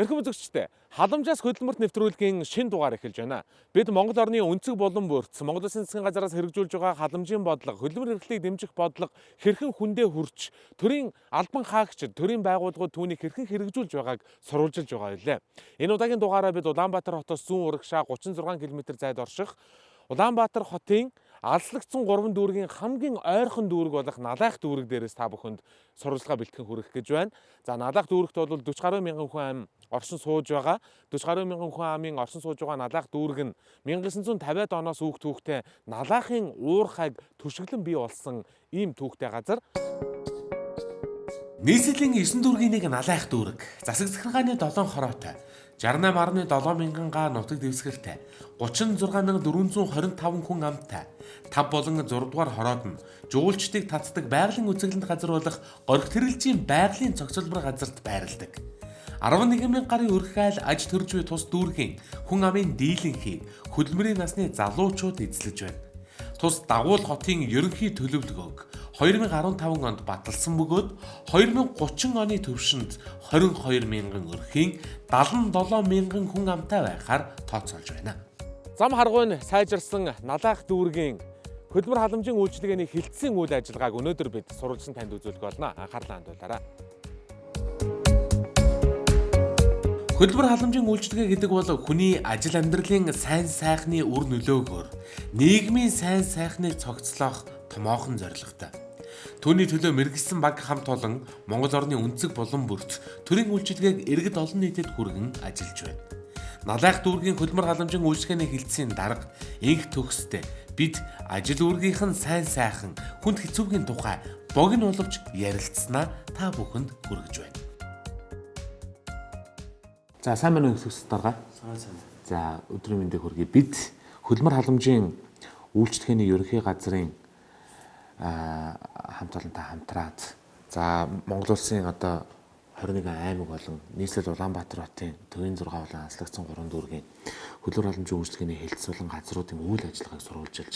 Эрхэм үзэгчдээ халамжаас хөдөлмөрт нэвтрүүлгийн шин дугаар эхэлж байна. Бид Монгол орны өнцөг болон бүрц Монгол Улсын засгийн газараас хэрэгжүүлж байгаа халамжийн бодлого, хөдөлмөр эрхлэлийг дэмжих бодлого хэрхэн хүндээ хүрч төрийн албан хаагчид, төрийн байгууллагууд түүнийг хэрхэн хэрэгжүүлж байгааг сурвалжилж байгаа билээ. Энэ удаагийн дугаараа бид Улаанбаатар хотоос зүүн урагшаа 36 км зайд орших Улаанбаатар хотын алслагдсан 3 дүүргийн хамгийн ойрхон дүүрэг болох Налайх дүүрэг дээрээс та бүхэнд сурвалжлага бэлтгэн хүргэх гэж байна. За Налайх дүүрэгт бол 40 гаруй мянган хүн ам оршин сууж байгаа. 40 гаруй мянган хүн амын оршин сууж байгаа Налайх дүүрэг нь 1950-ад оноос үүх түүхтэй Налайхын уурхайг төшөглөн бий болсон ийм түүхтэй газар. Нийслэлийн 9 дүүргийн нэг Налайх дүүрэг. Засаг захиргааны 7 хороотой. 68.7 мянган га нутаг дэвсгэртэй 36425 хүн амтай 5 болон 6 дугаар хороод нь жуулчдыг татдаг байгалийн үзэсгэлэнт газар болох гориг тэрэлжийн байгалийн цогцлбор газарт байрладаг. 11 мянган гарын өрхөйл аж төрж буй тус дүүргийн хүн амын дийлэнхийг хөдөлмөрийн насны залуучууд эзлэж байна. Тус дагуул хотын ерөнхий төлөвлөгөөг 2015 онд баталсан бөгөөд 2030 оны төвшөнд 22 мянган өрхийн 77 мянган хүн амтай байхаар тооцоолж байна. Зам харгуйн сайжирсан налаах дүүргийн хөдөлмөр халамжийн үйлчилгээний хилцсэн үйл ажиллагааг өнөөдөр бид сурвалжсан танд үзүүлэх болно. Анхаарлаа хандуулаарай. Хөдөлмөр халамжийн үйлчилгээ гэдэг бол хүний ажил амьдралын сайн сайхны үр нөлөөгөөр нийгмийн сайн сайхныг цогцлоох томоохон зорилготой. Түүний төлөө мэрэгсэн баг хамт олон Монгол орны өнцөг болон бүрт төрийн үйлчилгээг иргэд олон нийтэд хүргэн ажиллаж байна. Налайх дүүргийн хөдөлмөр халамжийн үйлчилгээний хилцээний дарга инх төгсдөө бид ажил үүргийнхэн сайн сайхан хүнд хэцүүгийн тухай богино боловч ярилцсанаа та бүхэнд хүргэж байна. За сайн байна уу гэсэн дарга. Сайн сайн. За өдрийн мэндийг хүргэе. Бид хөлмөр халамжийн үйлчлэгээний ерөнхий газрын хамт олонтой хамтраад за Монгол улсын одоо 21 аймаг болон нийслэл Улаанбаатар хотын төвийн 6 болон анслагдсан 3 дүүргийн хөлөөр халамжийн үйлчлэгээний болон газруудын үйл ажиллагааг сурвалжилж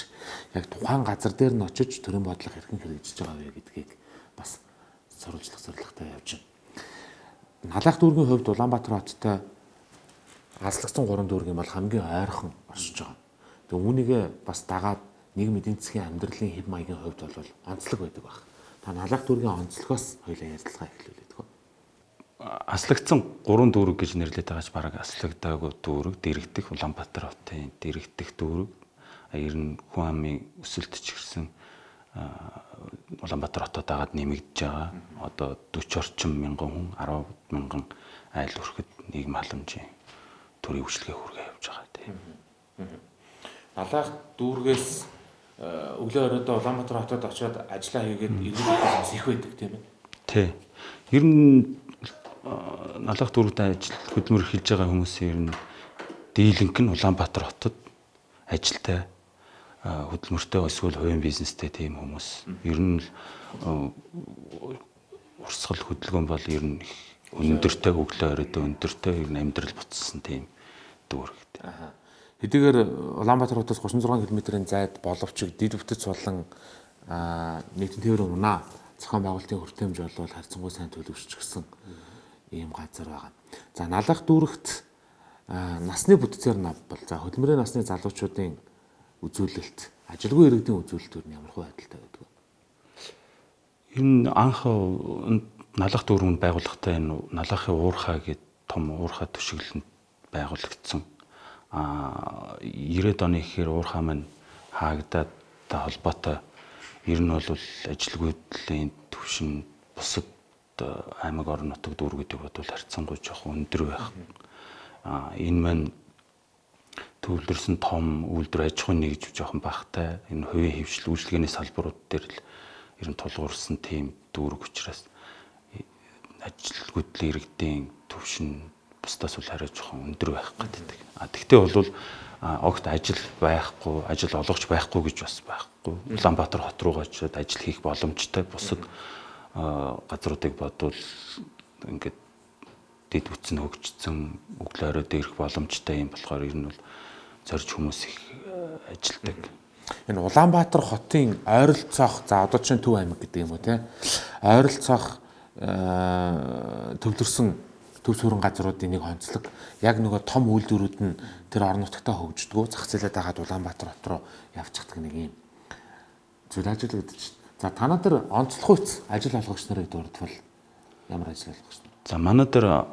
яг тухайн газар дээр нь очиж төрийн бодлого хэрхэн хэрэгжиж байгаа вэ гэдгийг бас сурвалжлах зорилготой явж байна. Налайх дүүргийн хувьд Улаанбаатар хоттой алслагдсан 3 дүүргийн бол хамгийн ойрхон оршиж байгаа. Тэгээ үүнийгээ бас дагаад нийгэм эдийн засгийн амьдралын хэв маягийн хувьд бол онцлог байдаг баг. Та налайх дүүргийн онцлогоос хоёлаа ярилцлага эхлүүлээд гоо. Аслагдсан 3 дүүрэг гэж нэрлэдэг байгаач бараг аслагдаагүй дүүрэг, дэрэгдэх Улаанбаатар хотын дэрэгдэх дүүрэг, ер нь хүн амын өсөлт ч гэрсэн Улаанбаатар хотод дагаад нэмэгдэж байгаа. Одоо 40 орчим мянган хүн 10 мянган айл өрхөд нийгэм халамжийн төрийн үйлчлэгээ хүргээ явж байгаа тийм. Налайх дүүргээс өглөө оройдоо Улаанбаатар хотод очиод ажиллаа хийгээд ирэх их байдаг тийм ээ. Тий. Ер нь налайх дүүрэгт ажил хөдөлмөр эхэлж байгаа хүмүүсийн ер нь дийлэнх нь Улаанбаатар хотод ажилтай хөдөлмөртэй эсвэл хувийн бизнестэй тийм хүмүүс. Ер нь урсгал хөдөлгөөн бол ер нь өндөртэй өглөө оройд өндөртэй амьдрал буцсан тийм дүүрэгтэй. Хэдийгээр Улаанбаатар хотоос 36 км-ийн зайд боловч дид бүтэц болон нийтийн тээврийн унаа зохион байгуулалтын хүртээмж бол харьцангуй сайн төлөвшч гисэн ийм газар байгаа. За налах дүүрэгт насны бүтцээр нав бол за хөдөлмөрийн насны залуучуудын үзүүлэлт ажилгүй иргэдийн үзүүлэлт юу ямар хөө байдалтай байдаг вэ? Ер нь анх налах дүүрэн байгууллагатай энэ налахын уурхаа гэд том уурхаа төшөглөлд байгуулагдсан. А 90-ад оны ихээр уурхаа маань хаагдаад та холбоотой ер нь бол ажилгүйдлийн төвшин бусад аймаг орон нутаг дүүр гэдэг бодвол харьцангуй жоох өндөр байх. А энэ маань төвлөрсөн том үйлдвэр аж ахуйн нэгж жоохон багтай энэ хувийн хөвшил үйлчлэгээний салбарууд дээр л ер нь тулгуурсан тийм дүүрэг учраас ажилгүйдлийн иргэдийн төвшин бусдаас үл хараа жоохон өндөр байх гэдэг. А тэгтээ бол огт ажил байхгүй, ажил олгож байхгүй гэж бас байхгүй. Улаанбаатар хот руу очиод ажил хийх боломжтой бусад газруудыг бодвол ингээд дэд үтсэн хөгжсөн өглөө оройд ирэх боломжтой юм болохоор ер нь бол зорж хүмүүс их э, ажилдаг. Энэ Улаанбаатар хотын ойролцоох за одоо чинь Төв аймаг гэдэг юм уу те ойролцоох э, төвлөрсөн төв сүрэн газруудын нэг онцлог яг нөгөө том үйлдвэрүүд нь тэр орон нутгатаа хөгждгөө зах зээлээ дагаад Улаанбаатар хот руу явчихдаг нэг юм зүйл ажиллагдаж. За танаа тэр онцлог үйц ажил олгогч нарыг дурдвал ямар ажил олгогч? За манай дээр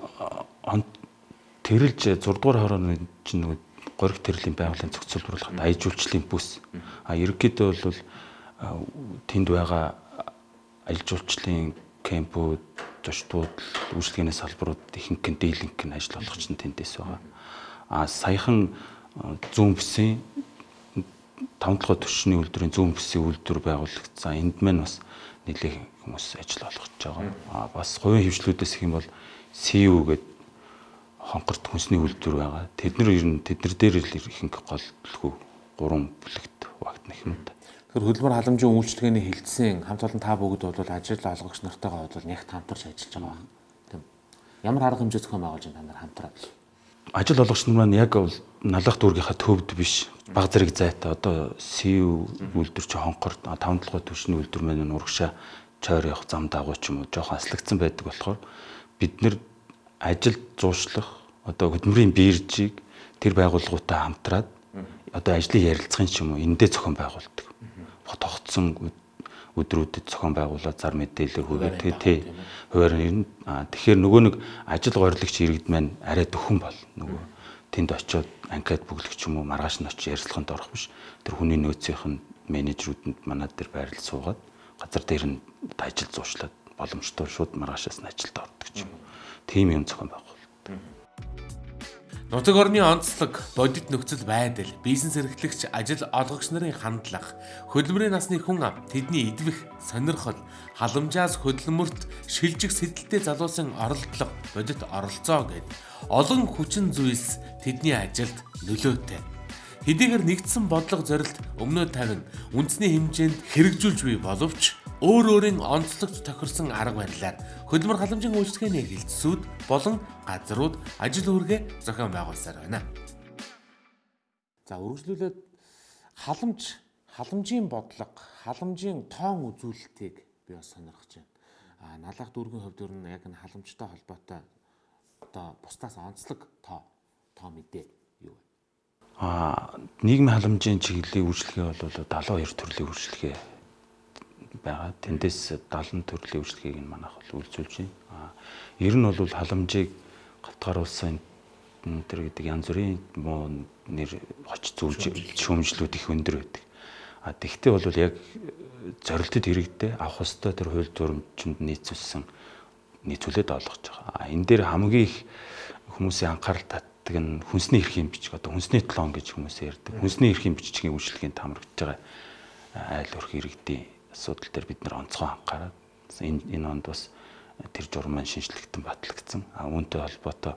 тэрэлж 6 дугаар хорооны чинь нөгөө гориг тэрлийн байгууллагын зохицуулбарлахад аяж үйлчлэлийн бүс. А ерөнхийдөө бол тэнд байгаа аялал жуулчлалын кемпүүд, зочдууд, үйлчлэгээний салбарууд ихэнх нь дийлэнх нь ажил олгогч нь тэндээс байгаа. А саяхан зүүн бүсийн 5 дахь төвшний үйлдвэрийн зүүн бүсийн үйлдвэр байгуулагдсан. Энд маань бас нэлээд хүмүүс ажил олгож байгаа. А бас хувийн хөвчлүүдээс их юм бол CU гэдэг хонхорт хүнсний үйлдвэр байгаа. Тэд нар ер нь тэднэр дээр л ихэнх гол бүлгүү гурван бүлэгт багтна юм да. Тэгэхээр хөдөлмөр халамжийн үйлчлэгээний хилцсэн хамт олон та бүгд бол ажил олгогч нартайгаа бол нягт хамтарч ажиллаж байгаа байна. Тийм. Ямар арга хэмжээ зохион байгуулж байна та нар хамтраад? Ажил олгогч нар маань яг бол налах дүүргийнхаа төвд биш. Баг зэрэг зайтай. Одоо СУ үйлдвэр чи хонхор 5 толгой төвшний үйлдвэр маань урагшаа чойр явах зам дагуу ч юм уу. Жоохон аслагдсан байдаг болохоор бид нэр ажил зуушлах одоо хөдөлмөрийн биржийг тэр байгууллагуудтай хамтраад одоо ажлын ярилцлагын ч юм уу эндээ зохион байгуулдаг. Тогтсон өдрүүдэд зохион байгуулаад зар мэдээлэл хүргэх тий тий хуваар нэр тэгэхээр нөгөө нэг ажил горилогч иргэд маань арай дөхөн бол нөгөө тэнд очиод анкет бүглэх юм уу маргааш нь очиж ярилцлаганд орох биш. Тэр хүний нөөцийнх нь менежерүүдэнд манад дээр байрлал суугаад газар дээр нь ажил зуушлаад боломжтой шууд маргаашаас нь ажилд ордог юм тийм юм зохион байгуулалт Нутаг орны онцлог, бодит нөхцөл байдал, бизнес эрхлэгч, ажил олгогч нарын хандлага, хөдөлмөрийн насны хүн ам, тэдний идвэх, сонирхол, халамжаас хөдөлмөрт шилжих сэтэлтэй залуусын оролдлого, бодит оролцоо гэд. Олон хүчин зүйлс тэдний ажилд нөлөөтэй. Хэдийгээр нэгдсэн бодлого зорилт өмнөө тавина. Үндэсний хэмжээнд хэрэгжүүлж буй боловч өөр өөрийн онцлогт тохирсон арга барилаар хөдөлмөр халамжийн үйлчлэгээний хилцсүүд болон газрууд ажил үүргээ зохион байгуулсаар байна. За үргэлжлүүлээд халамж халамжийн бодлого, халамжийн тоон үзүүлэлтийг би бас сонирхож байна. А налах дүүргийн хувьд ер нь яг энэ халамжтай холбоотой одоо бусдаас онцлог тоо тоо мэдээ юу вэ? А нийгмийн халамжийн чиглэлийн үйлчлэгээ бол 72 төрлийн үйлчлэгээ байгаа. Тэндээс 70 төрлийн үйлчлэгийг нь манайх бол үйлчилж байна. Ер нь бол халамжийг гавтгаар улсын тэр гэдэг янз бүрийн муу нэр хоч зүйлж шүүмжлүүд их өндөр байдаг. А тэгтээ бол яг зорилтод хэрэгтэй авах хөстэй тэр хууль журамчинд нийцүүлсэн нийцүүлээд олгож байгаа. А энэ дээр хамгийн их хүмүүсийн анхаарал татдаг нь хүнсний эрхийн бичиг одоо хүнсний тлон гэж хүмүүс ярьдаг. Хүнсний эрхийн бичгийн үйлчлэгийн тамрагдж байгаа айл өрх иргэдийн асуудал дээр бид нар онцгой анхаарал энэ энэ онд бас тэр журам маань шинжлэхтэн батлагдсан. А үүнтэй холбоотой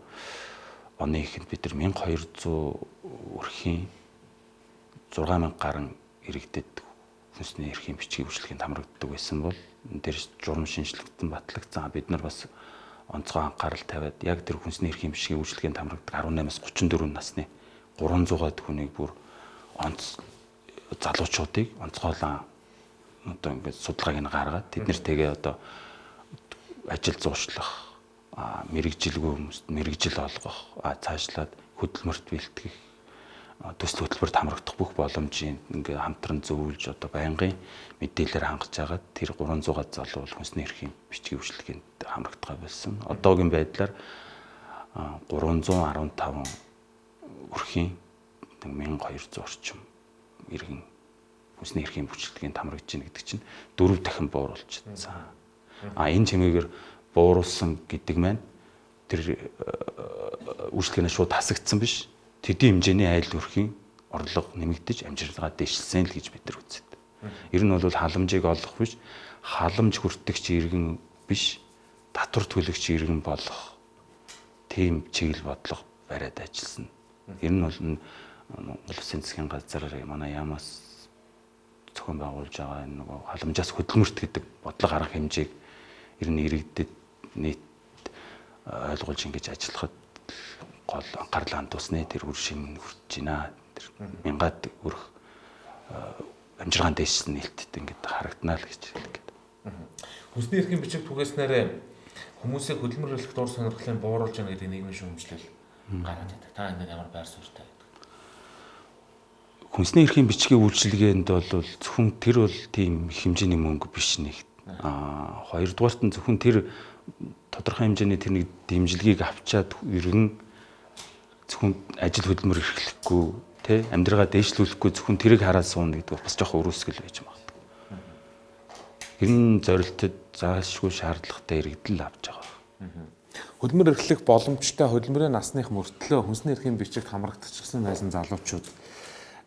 оны ихэнд бид нар 1200 өрхийн 6000 гаруй иргэдэд хүнсний эрхийн бичгийн үйлчлэгийн тамрагддаг байсан бол энэ дээр журам шинжлэхтэн батлагдсан. Бид нар бас онцгой анхаарал тавиад яг тэр хүнсний эрхийн бичгийн үйлчлэгийн тамрагддаг 18-аас 34 насны 300-аад хүнийг бүр онц залуучуудыг онцгойлон одоо ингээд судалгааг нь гаргаад тэд нэр тэгээ одоо ажил зуушлах мэрэгжилгүй хүмүүст мэрэгжил олгох цаашлаад хөдөлмөрт бэлтгэх төсөл хөтөлбөрт хамрагдах бүх боломжийн ингээ хамтран зөвлөж одоо байнгын мэдээлэлээр хангаж агаад тэр 300-аад залуу бол хүнсний эрхийн бичгийн үйлчлэгэнд хамрагдгаа болсон. Одоогийн байдлаар 315 өрхийн 1200 орчим иргэн хүнсний эрхийн бүчлэгийн тамрагдж байна гэдэг чинь дөрөв дахин бууруулж чадсан. А энэ чимээгээр бууруулсан гэдэг маань тэр үйлчлэгээ шууд хасагдсан биш. Тэдийн хэмжээний айл өрхийн орлого нэмэгдэж амжилтгаа дэвшилсэн л гэж бид нар үздэг. Ер нь бол халамжийг олох биш, халамж хүртэгч иргэн биш, татвар төлөгч иргэн болох тийм чиглэл бодлого бариад ажилласан. Ер нь бол Монгол Улсын засгийн газар манай ямаас зохион байгуулж байгаа энэ нөгөө халамжаас хөдөлмөрт гэдэг бодлого арга хэмжээг ер нь иргэдэд нийт ойлгуулж ингэж ажиллахад гол анхаарал хандуусны тэр үр шим хүрч байна. Тэр мянгад өрх амжиргаан дэжсэн нээлттэй ингэж харагданаа л гэж хэлдэг. Хүнсний эрхийн бичиг түгээснээр Хүмүүсийг хөдөлмөр эрхлэх дур сонирхлын бууруулж яана гэдэг нийгмийн шүүмжлэл гараад байдаг. Та энэ ямар байр суурьтай? Хүнсний эрхийн бичгийн үйлчилгээнд бол зөвхөн тэр бол тийм хэмжээний мөнгө биш нэг. Аа хоёрдугаарт нь зөвхөн тэр тодорхой хэмжээний тэр нэг дэмжлэгийг авчаад ерөн зөвхөн ажил хөдөлмөр эрхлэхгүй тий амьдралаа дээшлүүлэхгүй зөвхөн тэрийг хараад суuna гэдэг бас жоохон өрөөсгөл байж магадгүй. Тэр нь зорилтод заашгүй шаардлагатай иргэдэл авч байгаа. Хөдөлмөр эрхлэх боломжтой хөдөлмөрийн насных мөртлөө хүнсний эрхийн бичигт хамрагдчихсан байсан залуучууд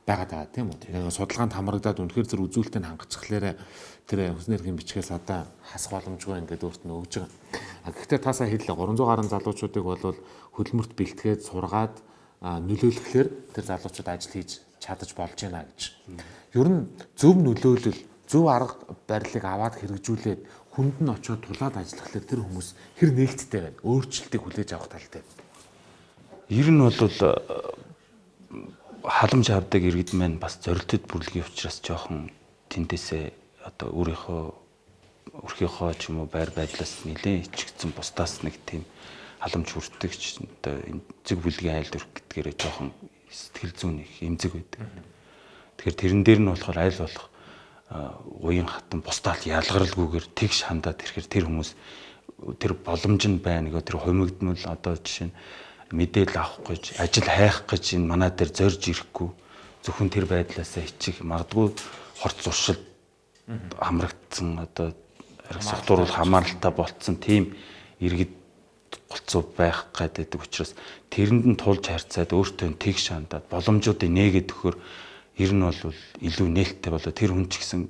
байгаад байгаа тийм үү. Тэгээ судалгаанд хамрагдаад үнэхээр зэрэг үзүүлэлтийг хангацхлаэр тэр хүнсний эрхийн бичгээс одоо хасах боломжгүй ингээд өөрт нь өгж байгаа. Гэхдээ та сая хэллээ 300 гаруй залуучуудыг бол хөдөлмөрт бэлтгээд сургаад нөлөөлөхлөөр тэр залуучууд ажил хийж чадаж болж байна гэж. Ер нь зөв нөлөөлөл, зөв арга барилыг аваад хэрэгжүүлээд хүнд нь очиод тулаад ажиллахлаар тэр хүмүүс хэр нээлттэй байна. Өөрчлөлтийг хүлээж авах талтай. Ер нь бол халамж авдаг иргэд маань бас зорилтод бүрлэгийн учраас жоохон тэндээсээ одоо өөрийнхөө өрхийнхөө ч юм уу байр байдлаас нэлээд ичгдсэн бусдаас нэг тийм халамж хүртэгч одоо энэ зэг бүлгийн айл дүрх гэдгээрээ жоохон сэтгэл зүйн их эмзэг байдаг. Тэгэхээр тэрэн дээр нь болохоор айл болох уян хатан бусдаал ялгаралгүйгээр тэгш хандаад ирэхээр тэр хүмүүс тэр боломж нь байна гэх тэр хумигдмал одоо жишээ нь мэдээлэл авах гэж ажил хайх гэж энэ манаа дээр зорж ирэхгүй зөвхөн тэр байдлаасаа ичих магадгүй хорц зуршил хамрагдсан одоо сахтууруул хамааралтай болцсон тийм иргэд голцоо байх гэдэг учраас тэрэнд нь тулж харьцаад өөртөө тэг шандаад боломжуудыг нээгээд өгөхөр ер нь бол илүү нээлттэй болоо. Тэр хүн ч гэсэн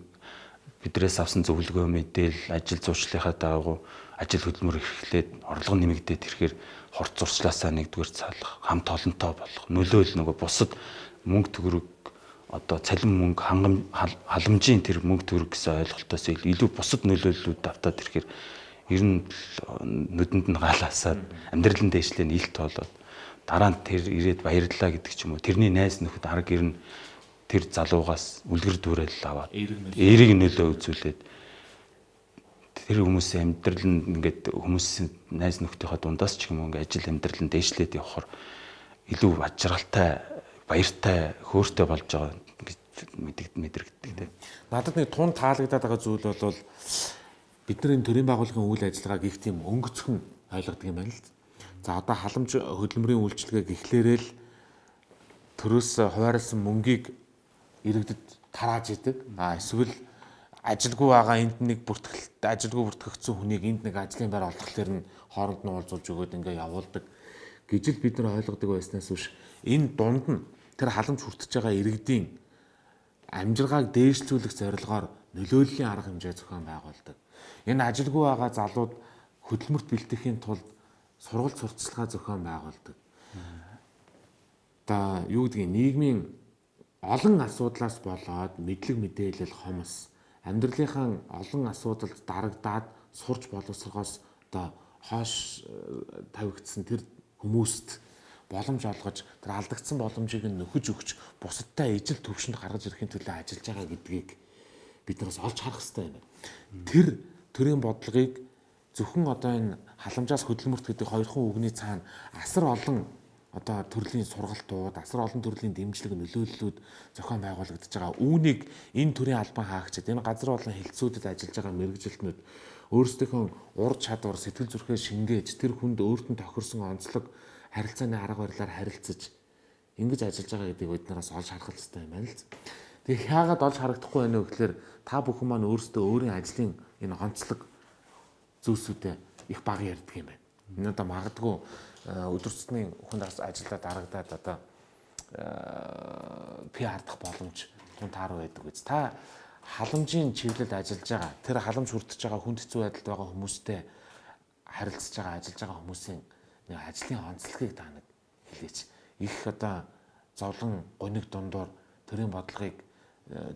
бидрээс авсан зөвлөгөө мэдээл ажил зуршлынхаа дагуу ажил хөдөлмөр эрхлээд орлого нэмэгдээд ирэхээр хорт зурслаасаа нэгдүгээр цаалах, хамт олонтой болох, нөлөөл нөгөө бусад мөнгө төгрөг одоо цалин мөнгө хангам халамжийн тэр мөнгө төгрөг гэсэн ойлголтоос илүү бусад нөлөөллүүд автаад ирэхээр ер нь нүдэнд нь галаасаад амьдралын дээшлээ илт болоод дараа нь тэр ирээд баярлаа гэдэг ч юм уу тэрний найз нөхөд арга гэр нь тэр залуугаас үлгэр дүүрэл аваад эерэг нөлөө үзүүлээд тэр хүмүүсийн амьдрал нь ингээд хүмүүсийн найз нөхдийнхөө дундаас ч юм уу ингээд ажил амьдрал нь дээшлээд явхаар илүү ажралтай баяртай хөөртэй болж байгаа гэж мэдрэгддэг тийм. Надад нэг тун таалагдаад байгаа зүйл бол бид нар энэ төрийн байгууллагын үйл ажиллагааг их тийм өнгөцхөн ойлгодог юм байна л. За одоо халамж хөдөлмөрийн үйлчилгээ гэхлээрэл төрөөс хуваарлсан мөнгийг иргэдэд тарааж идэг. А эсвэл ажилгүй байгаа энд нэг бүртгэлт ажилгүй бүртгэгдсэн хүнийг энд нэг ажлын байр олгохлоор нь хооронд нь уулзуулж өгөөд ингээ явуулдаг гэж л бид нар ойлгодог байснаас биш энэ дунд нь тэр халамж хүртэж байгаа иргэдийн амжиргааг дээшлүүлэх зорилгоор нөлөөллийн арга хэмжээ зохион байгуулдаг. Энэ ажилгүй байгаа залууд хөдөлмөрт бэлтгэхийн тулд сургалт сурталчилгаа зохион байгуулдаг. Одоо юу гэдгийг нийгмийн олон асуудлаас болоод мэдлэг мэдээлэл хомос амьдралынхаа олон асуудалд дарагдаад сурч боловсрохоос одоо хоош э, тавигдсан тэр хүмүүст боломж олгож тэр алдагдсан боломжийг нь нөхөж өгч бусадтай ижил төвшөнд гаргаж ирэхин төлөө ажиллаж байгаа гэдгийг бид нараас олж харах хэрэгтэй байна. Тэр төрийн бодлогыг зөвхөн одоо энэ халамжаас хөдөлмөрт гэдэг хоёрхан үгний цаана асар олон одоо төрлийн сургалтууд, асар олон төрлийн дэмжлэг нөлөөллүүд зохион байгуулагдаж байгаа. Үүнийг энэ төрлийн албан хаагчид, энэ газар болон хэлтсүүдэд ажиллаж байгаа мэрэгжилтнүүд өөрсдийнхөө ур чадвар, сэтгэл зүрхээ шингээж, тэр хүнд өөрт нь тохирсон онцлог харилцааны арга барилаар харилцаж ингэж ажиллаж байгаа гэдгийг биднээс олж харах хэрэгтэй юм байна л. Тэгээ хаагаад олж харагдахгүй байна вэ гэхээр та бүхэн маань өөрсдөө өөрийн ажлын энэ онцлог зүйлсүүдэд их бага ярьдаг юм байна. Энэ одоо магадгүй өдөр тутмын хүн ажиллаад дарагдаад одоо PR дах боломж тун таар байдаг үз. Та халамжийн чиглэлд ажиллаж байгаа тэр халамж хүртэж байгаа хүнд хэцүү байдалд байгаа хүмүүстэй харилцаж байгаа ажиллаж байгаа хүмүүсийн нэг ажлын онцлогийг та нэг хэлээч. Их одоо зовлон гониг дундуур төрийн бодлогыг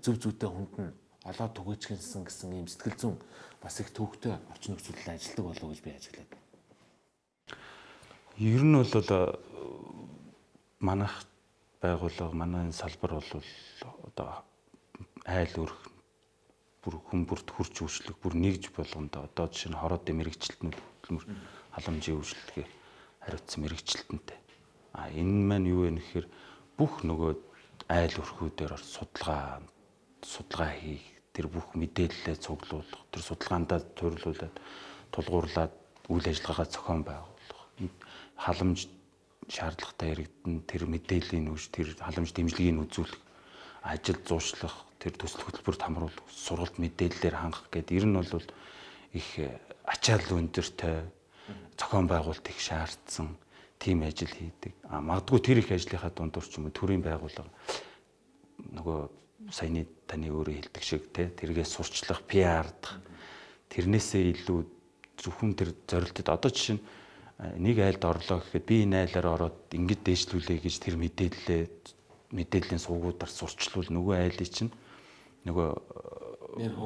зөв зүйтэй хүнд нь олоод түгээчгэнсэн гэсэн ийм сэтгэл зүйн бас их төвхтэй орчин нөхцөлөд ажилладаг болов уу гэж би ажиглаад Ер нь бол э, манайх байгууллага манай салбар бол одоо айл өрх бүр хүн бүрт хурж үйлчлэх бүр нэгж болгондоо одоо жишээ нь хороод мэрэгчлэтнүүд хөдөлмөр халамжийн үйлчлэгээ хариуцсан мэрэгчлэлтэнтэй. А энэ маань юу вэ гэхээр бүх нөгөө айл өрхүүдээр судалгаа судалгаа хийх тэр бүх мэдээлэлээ цуглуулах тэр судалгаандаа төвлөрүүлээд тулгуурлаад үйл ажиллагаагаа зохион байгуулах халамж шаардлагатай яригдсан тэр мэдээллийн үүш тэр халамж дэмжлэгийг үзүүлэх ажил зуушлах тэр төсөл хөтөлбөрт хамруулах сургалт мэдээллээр хангах гэдэг ер нь бол их ачаал өндөртэй зохион байгуулалт их шаардсан тийм ажил хийдэг. А магадгүй тэр их ажлынхаа дундуур ч юм уу төрийн байгууллага нөгөө саяны таны өөрөө хэлдэг шиг те тэргээ сурчлах, PR-дах тэрнээсээ илүү зөвхөн тэр зорилтод одоо жишээ нь нэг айлд орлоо гэхэд би энэ айлаар ороод ингэж дээшлүүлээ гэж тэр мэдээлэлээ мэдээллийн сувгуудаар сурчлуул нөгөө айлыг чинь нөгөө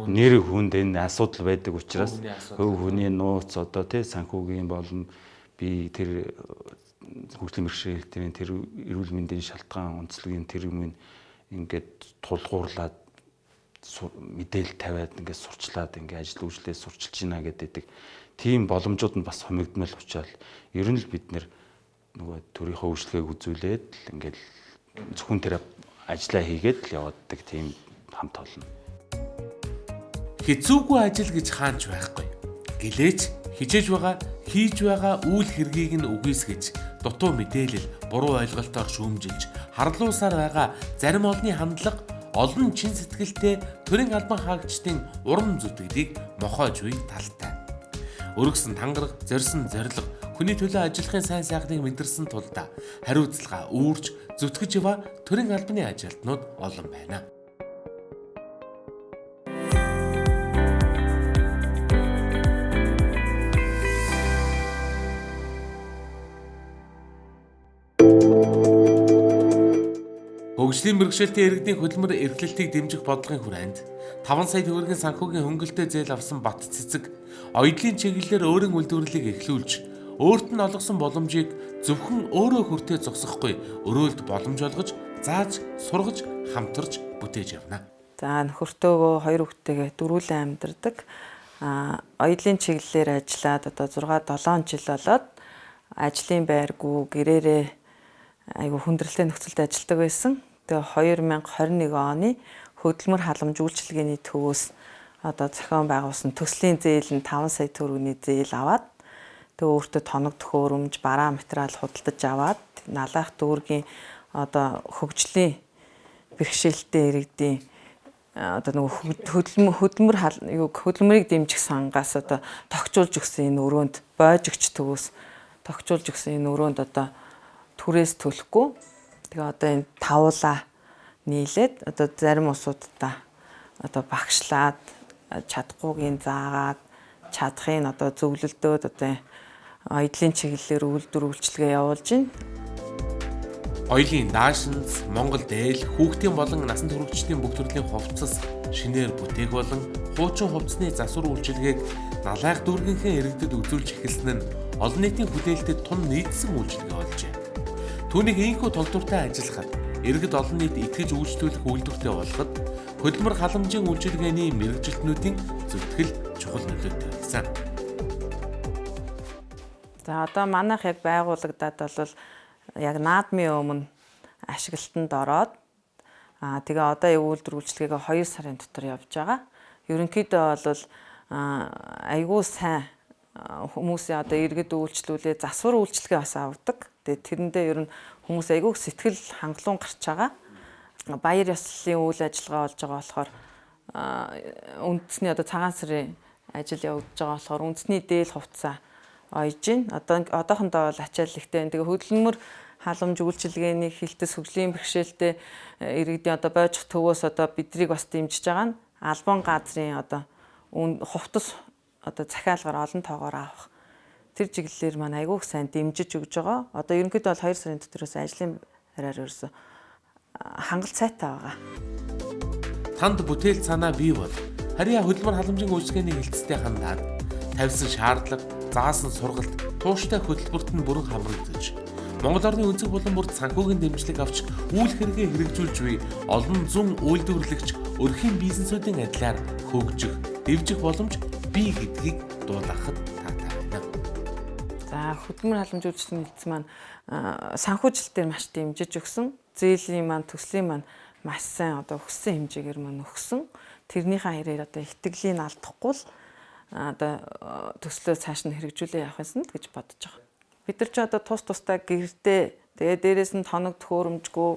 нэр хүнд. энэ асуудал байдаг учраас хөв хүний нууц одоо тий санхүүгийн болон би тэр хөгжлийн бэрхшээлтийн тэр эрүүл мэндийн шалтгаан онцлогийн тэр юм ингээд тулгуурлаад мэдээлэл тавиад ингээд сурчлаад ингээд ажил үйлчлээ сурчилж байна гэдэг тийм боломжууд нь бас хомигдмал учраас ер нь л бид нөгөө төрийнхөө үйлчлэгийг үзүүлээд л ингээд зөвхөн тэр ажиллаа хийгээд л явааддаг тийм хамт олон. Хэцүүгүй ажил гэж хаанч байхгүй. Гэлээч хижээж байгаа хийж байгаа үйл хэргийг нь үгүйсгэж дутуу мэдээлэл буруу ойлголтоор шүүмжилж харлуусаар байгаа зарим олны хандлага олон чин сэтгэлтэй төрийн албан хаагчдын урам зүтгэдийг мохоож буй талтай. Өргөсөн тангараг, зорьсон зориг, хүний төлөө ажиллахын сайн сайхныг мэдэрсэн тулдаа хариуцлага үүрч зүтгэж ява төрийн албаны ажилтнууд олон байна. Хөгжлийн мэрэгчлэлтийн иргэдийн хөдөлмөр эрхлэлтийг дэмжих бодлогын хүрээнд 5 сая төгрөгийн санхүүгийн хөнгөлөлтөд зээл авсан Бат цэцэг оёдлын чиглэлээр өөрийн үйлдвэрлэлийг эхлүүлж өөрт нь олгосон боломжийг зөвхөн өөрөө хүртээ зогсохгүй өрөөлд боломж олгож зааж сургаж хамтарч бүтээж явна. За нөхөртөөгөө хоёр хүүхдтэйгээ дөрвөлэн амьдардаг. А оёдлын чиглэлээр ажиллаад одоо 6 7 жил болоод ажлын байргүй гэрээрээ айгу хүндрэлтэй нөхцөлд ажилладаг байсан. Тэгээ 2021 оны хөдөлмөр халамж үйлчилгээний төвөөс одоо зохион байгуулсан төслийн зээл нь 5 сая төгрөгийн зээл аваад тэгээ өөртөө тоног төхөөрөмж, бараа материал худалдаж аваад налаах дүүргийн одоо хөгжлийн бэрхшээлтэй иргэдийн одоо нөгөө хөдөлмөр хөдөлмөр хөдөлмөрийг дэмжих сангаас одоо тогтжуулж өгсөн энэ өрөөнд бойж өгч төвөөс тогтжуулж өгсөн энэ өрөөнд одоо түрээс төлөхгүй тэгээ одоо энэ тавуулаа нийлээд одоо зарим усуудаа одоо багшлаад чадахгүйгийн заагаад чадахын одоо зөвлөлдөөд одоо оёдлын чиглэлээр үйлдвэр үйлчилгээ явуулж байна. Оёлын наашинз, Монгол дээл, хүүхдийн болон насан туршидчдын бүх төрлийн хувцас, шинээр бүтээх болон хуучин хувцсны засвар үйлчилгээг налайх дүүргийнхээ иргэдэд үзүүлж эхэлсэн нь олон нийтийн хүлээлтэд тун нийцсэн үйлчилгээ болжээ. Түүнийг ийхүү толдвортой ажиллахад иргэд олон нийт итгэж үйлчлүүлэх үйлдвэртэй болоход хөдөлмөр халамжийн үйлчилгээний мэрэгжилтнүүдийн зүтгэл чухал нөлөөтэй байсан. За одоо манайх яг байгуулагдаад бол яг наадмын өмнө ашиглалтанд ороод аа тэгээ одоо яг үйлдвэр үйлчлэгээ 2 сарын дотор явж байгаа. Ерөнхийдөө бол айгүй сайн хүмүүсийн одоо иргэд үйлчлүүлээ засвар үйлчлэгээ бас авдаг. Тэгээ тэрэндээ ер нь хүмүүс айгүй сэтгэл хангалуун гарч байгаа. Баяр ёслолын үйл ажиллагаа болж байгаа болохоор үндэсний одоо цагаан сарын ажил явагдаж байгаа болохоор үндэсний дээл хувцас ойж гин. Одоо одоохондоо бол ачаал ихтэй. Тэгээ хөдөлмөр халамж үйлчилгээний хилтэс хөгжлийн бэрхшээлтэй иргэдийн одоо бойжих төвөөс одоо бидрийг бас дэмжиж байгаа нь албан газрын одоо хувцас одоо захиалгаар олон тоогоор авах тэр чиглэлээр маань айгүйх сайн дэмжиж өгж байгаа. Одоо ерөнхийдөө бол 2 сарын дотроос ажлын хараар ерөөсө хангалт сайтай байгаа. Танд бүтээл санаа бий бол харьяа хөдөлмөр халамжийн үйлчлэгээний хилцтэй хандаад тавьсан шаардлага, заасан сургалт, тууштай хөтөлбөрт нь бүрэн хамрагдаж Монгол орны өнцөг болон бүрт санхүүгийн дэмжлэг авч үйл хэрэгээ хэрэгжүүлж буй олон зүүн үйлдвэрлэгч өрхийн бизнесүүдийн адилаар хөгжих, дэвжих боломж бий гэдгийг байна. Хөдөлмөр халамжуулалтын хэлтс маань аа, санхүүжилт дээр маш дэмжиж өгсөн. Зээлийн маань төслийн маань маш сайн одоо өгсөн хэмжээгээр маань өгсөн. Тэрнийхээ хэрээр одоо итгэлийг алдахгүй л одоо төслөө цааш нь хэрэгжүүлээ явах юмсан гэж бодож байгаа. Бид нар ч одоо тус тустай гэрдээ тэгээ дээрэс нь тоног төхөөрөмжгүй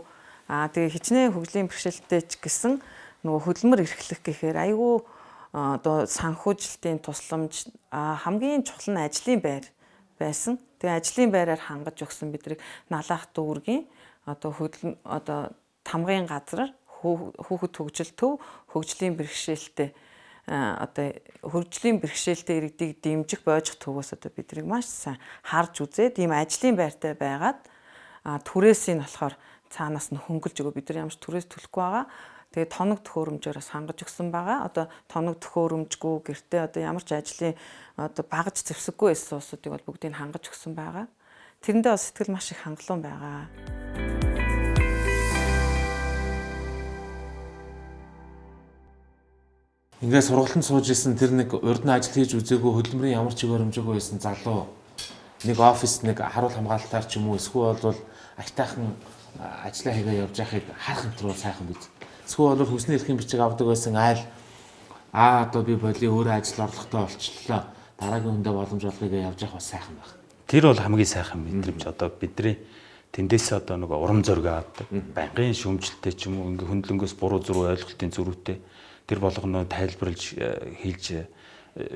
аа тэгээ хичнээн хөгжлийн бэрхшээлтэй ч гэсэн нөгөө хөдөлмөр эрхлэх гэхээр айгүй одоо санхүүжилтийн тусламж хамгийн чухал нь ажлын байр байсан. Тэгээ ажлын байраар хангаж өгсөн бидрийг налаах дүүргийн одоо хөдөл одоо тамгын газраар хүү- хүүхэд хөгжил төв хөгжлийн бэрхшээлтэй одоо хөгжлийн бэрхшээлтэй иргэдийг дэмжих боожих төвөөс одоо бидрийг маш сайн харж үзээд ийм ажлын байртай байгаад түрээс нь болохоор цаанаас нь хөнгөлж өгөө бид нар ямар ч түрээс төлөхгүй байгаа. Тэгээ тоног төхөөрөмжөөр хангаж өгсөн байгаа. Одоо тоног төхөөрөмжгүй гэртээ одоо ямар ч ажлын одоо багаж зэвсэггүй байсан улсуудыг бол бүгдийг хангаж өгсөн байгаа. Тэрэндээ бас сэтгэл маш их хангалуун байгаа. Ингээ сургалтанд сууж исэн тэр нэг урд нь ажил хийж үзээгүй хөдөлмөрийн ямар ч хэмжээгүй байсан залуу нэг офис нэг харуул хамгаалтаар ч юм уу эсвэл бол агтайхан ажиллаа хийгээ явж байхыг харах юмтруу сайхан биз. Эсвэл бол хүсний эрхийн бичиг авдаг байсан айл аа одоо би боли өөрөө ажил орлоготой болчлоо. Дараагийн хүндээ боломж олгоё явж явах бас сайхан байна. Тэр бол хамгийн сайхан мэдрэмж одоо бидний тэндээсээ одоо нэг урам зориг авдаг. Банкын шүмжлэлтэй ч юм уу ингээ хөндлөнгөөс буруу зуруу ойлголтын зөрүүтэй тэр болгоно тайлбарлаж э, хийж э,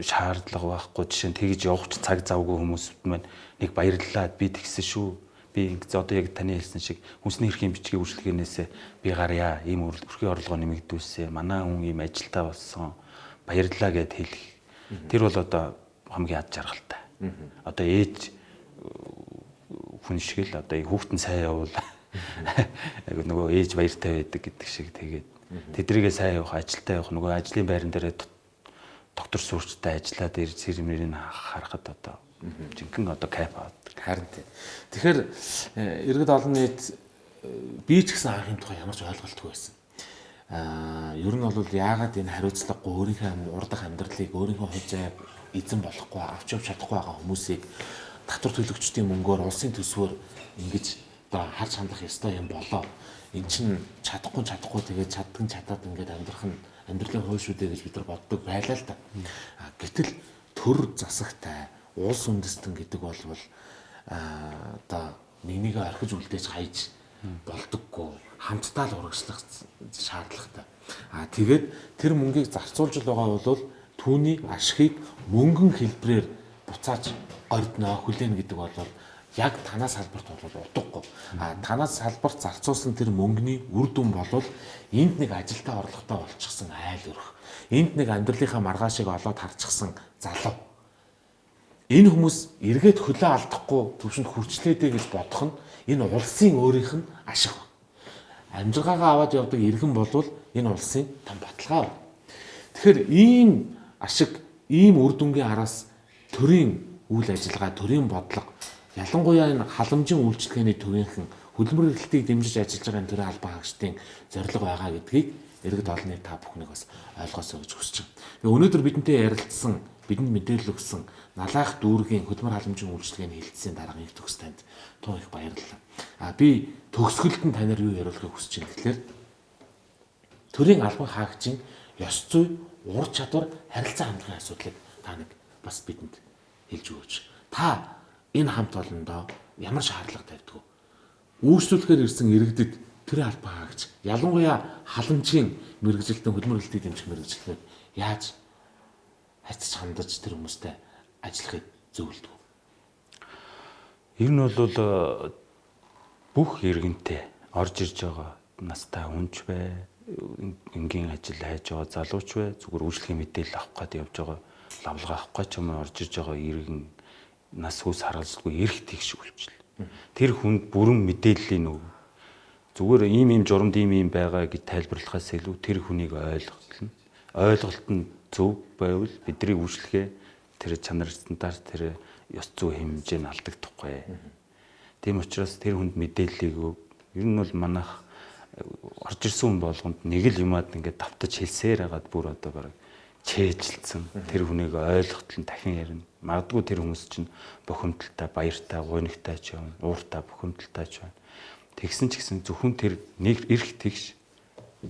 шаардлага байхгүй жишээ нь тэгж явах цаг завгүй хүмүүст маань нэг баярлалаа би тэгсэн шүү би ингээ одоо яг таны хэлсэн шиг хүнсний эрхийн бичгийн үйлчлэгээнээс би гарья ийм өрхийн орлогоо нэмэгдүүлсэн манай хүн ийм ажилтаа болсон баярлалаа гэд хэлэх. Тэр бол одоо хамгийн ад жаргалтай. Одоо ээж хүн шиг л одоо хүүхдэн сайн явуул. Нөгөө ээж баяртай байдаг гэдэг шиг тэгээд тэдрийгээ сайн явах ажилтаа явах нөгөө ажлын байран дээр доктор сурчтай ажиллаад ирж сэрмэрийг харахад одоо жинхэнэ одоо кайф авдаг. Харин тийм. Тэгэхээр э, иргэд олон нийт э, би ч гэсэн анхны тухай ямар ч ойлголтгүй байсан. Аа ер нь бол яагаад энэ хариуцлагагүй өөрийнхөө урдах амьдралыг өөрийнхөө хувь зай эзэн болохгүй авч явж чадахгүй байгаа хүмүүсийг татвар төлөгчдийн мөнгөөр улсын төсвөөр ингэж одоо харж хандах ёстой юм болоо. Эн чин чадахгүй чадахгүй тэгээд чаддаг нь чадаад ингээд амьдрах нь амьдралын хууль шүү дээ гэж бид нар боддог байлаа л да. А, Гэтэл төр засагтай улс үндэстэн гэдэг бол одоо нэг нэгэ орхиж үлдээж хайж болдоггүй хамтдаа л урагшлах шаардлагатай. А тэгээд тэр мөнгийг зарцуулж байгаа бол түүний ашигыг мөнгөн хэлбрээр буцааж гордно хүлээн гэдэг бол яг танаас салбарт бол утгагүй. А танаас салбарт зарцуулсан тэр мөнгөний үр дүн бол энд нэг ажилтаа орлоготой болчихсон айл өрх. Энд нэг амьдралынхаа маргаашийг олоод харчихсан залуу. Энэ хүмүүс эргээд хөлөө алдахгүй төвшөнд хүрчлээдэ гэж бодох нь энэ улсын өөрийнх нь ашиг. Амжиргаагаа аваад явдаг иргэн болвол энэ улсын том баталгаа. байна. Тэгэхээр ийм ашиг, ийм үр дүнгийн араас төрийн үйл ажиллагаа, төрийн бодлого ялангуяа энэ халамжийн үйлчлэгээний төвийнхэн хөдөлмөр эрхлэлтийг дэмжиж ажиллаж байгаа төрийн албан хаагчдын зорилго байгаа гэдгийг иргэд олонний та бүхнийг бас ойлгосоо гэж хүсэж байна. Өнөөдөр бидэнтэй ярилцсан, бидэнд мэдээлэл өгсөн налаах дүүргийн хөдөлмөр халамжийн үйлчлэгээний хилцээний дарга их төгс танд тун их баярлалаа. А би төгсгөлд нь танаар юу яриулахыг хүсэж байна гэхээр төрийн албан хаагчийн ёс зүй, ур чадвар, харилцаа хандлагын асуудлыг та нэг бас бидэнд хэлж өгөөч. Та энэ хамт олондоо ямар шаардлага тавьдаг вэ? Үйлчлүүлэхээр ирсэн иргэдэд тэр албан хаагч ялангуяа халамжийн мэрэгжилтэн хөдөлмөр хөлтийг дэмжих мэрэгжилтнүүд яаж хайцаж хандаж тэр хүмүүстэй ажиллахыг зөвлөдөг? Ер нь бол э, бүх иргэнтэй орж ирж байгаа настай хүнч бай, энгийн ажил хайж байгаа залууч бай, зүгээр үйлчлэгийн мэдээлэл авах гээд явж байгаа лавлага авах гэж юм орж ирж байгаа иргэн нас хүс харгалзалгүй эрх тэгш үйлчил. Тэр хүнд бүрэн мэдээллийн өг. Зүгээр ийм ийм журамд ийм ийм байгаа гэж тайлбарлахаас илүү тэр хүнийг ойлголт нь ойлголт нь зөв байвал бидний үйлчлэгээ тэр чанар стандарт тэр ёс зүй хэмжээ нь алдагдахгүй. Тийм учраас тэр хүнд мэдээллийг. Ер нь бол манайх э, орж ирсэн хүн болгонд нэг л юмад ингээд давтаж хэлсээр хагаад бүр одоо баг чэйжилсэн тэр хүнийг ойлгохтол нь дахин ярина. Магадгүй тэр хүмүүс чинь бухимдалтай, баяртай, гуйнагтай ч юм, ууртай, бухимдалтай ч байна. Тэгсэн ч гэсэн зөвхөн тэр нэг эрх тэгш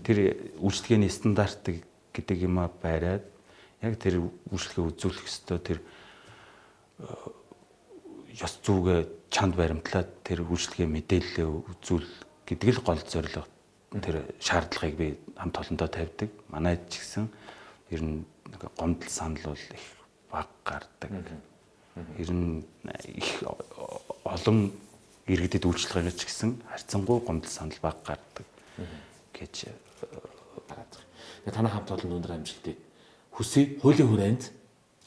тэр үйлчлэгээний стандартыг гэдэг юм а байраад яг тэр үйлчлэгээ үзүүлэх ёстой тэр ёс зүгээ чанд баримтлаад тэр үйлчлэгээ мэдээлэлээ үзүүл гэдэг л гол зорилго. Тэр шаардлагыг би хамт олондоо тавьдаг. Манай ч гэсэн ер нь гомдол санал бол их баг гардаг. Ер нь их олон иргэдэд үйлчлэгээ ч гэсэн харьцангуй гомдол санал баг гардаг гэж Тэгээ танай хамт олон өндөр амжилтыг хүсье. Хуулийн хүрээнд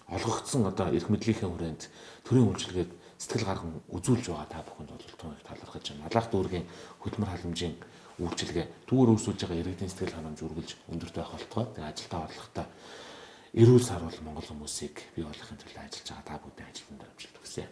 олгогдсон одоо эрх мэдлийн хүрээнд төрийн үйлчлэгийг сэтгэл гарган үзүүлж байгаа та бүхэнд бол туныг талархаж байна. Малах дүүргийн хөдөлмөр халамжийн үйлчилгээ түүгээр үүсүүлж байгаа иргэдийн сэтгэл ханамж үргэлж өндөрт байх болтгой. Тэгээ ажилдаа бодлоготой эрүүл сар бол Монгол хүмүүсийг бий болгохын төлөө ажиллаж байгаа та бүдэн ажилтнаар амжилт хүсье.